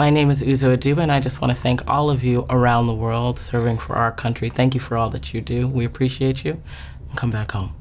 My name is Uzo Aduba, and I just want to thank all of you around the world serving for our country. Thank you for all that you do. We appreciate you. Come back home.